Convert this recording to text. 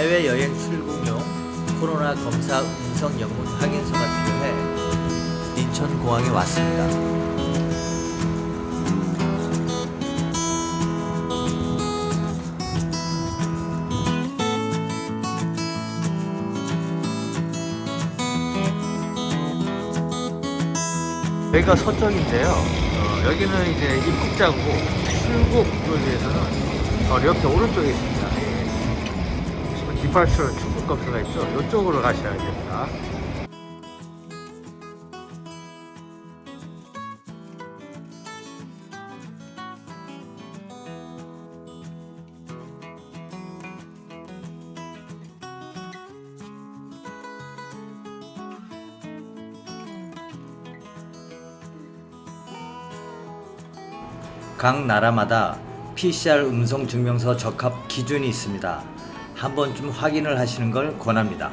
해외여행 출국용 코로나 검사 음성 영문 확인서가 필요해 인천공항에 왔습니다. 여기가 서쪽인데요. 어, 여기는 이제 입국자고 출국을 위해서는 어, 이렇게 오른쪽에 있습니다. 디파처 출국 검사가 있죠. 이쪽으로 가셔야 됩니다. 각 나라마다 PCR 음성 증명서 적합 기준이 있습니다. 한 번쯤 확인을 하시는 걸 권합니다.